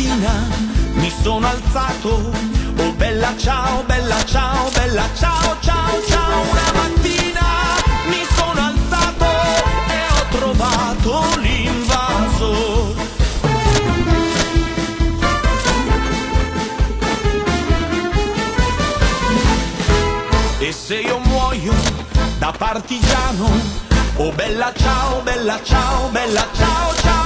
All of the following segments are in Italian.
mattina mi sono alzato, oh bella ciao, bella ciao, bella ciao, ciao, ciao, una mattina mi sono alzato e ho trovato l'invaso. E se io muoio da partigiano, oh bella ciao, bella ciao, bella ciao, ciao,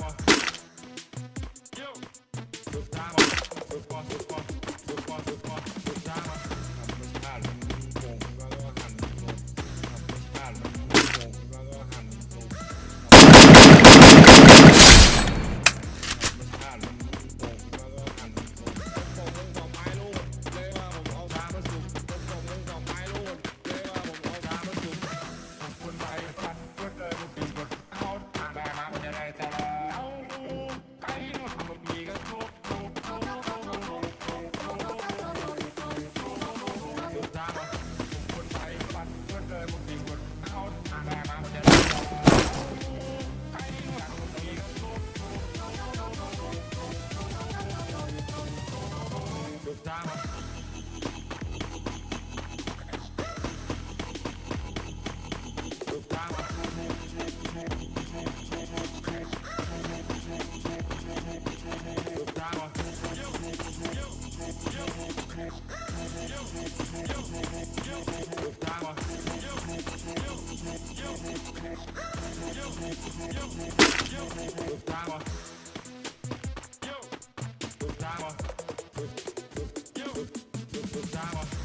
Wow. time off.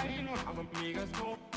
I'm how a niggas.